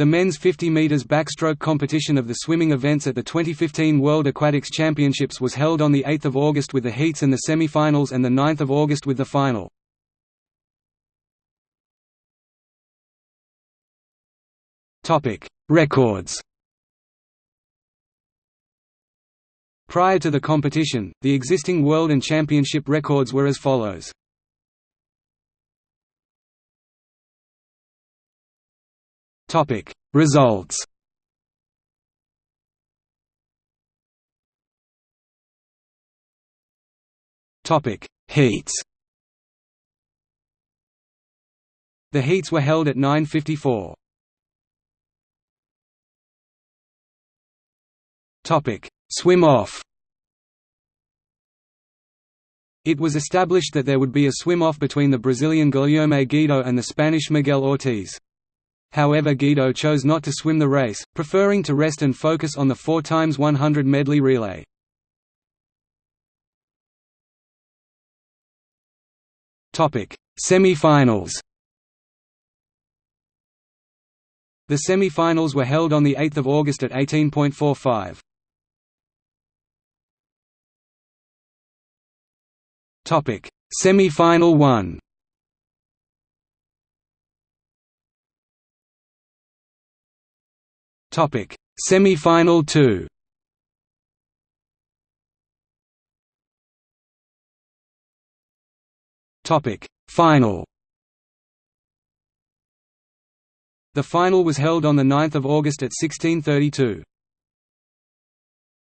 The men's 50 meters backstroke competition of the swimming events at the 2015 World Aquatics Championships was held on the 8th of August with the heats and the semi-finals and the 9th of August with the final. Records. Prior to the competition, the existing world and championship records were as follows. Topic: Results. Topic: Heats. The heats were held at 9:54. Topic: Swim off. It was established that there would be a swim-off between the Brazilian Guilherme Guido and the Spanish Miguel Ortiz. However Guido chose not to swim the race, preferring to rest and focus on the 4x100 medley relay. Semi-finals The semi-finals were held on 8 August at 18.45. Semi-final 1 Topic: Semi-final 2. Topic: Final. The final was held on the 9th of August at 1632.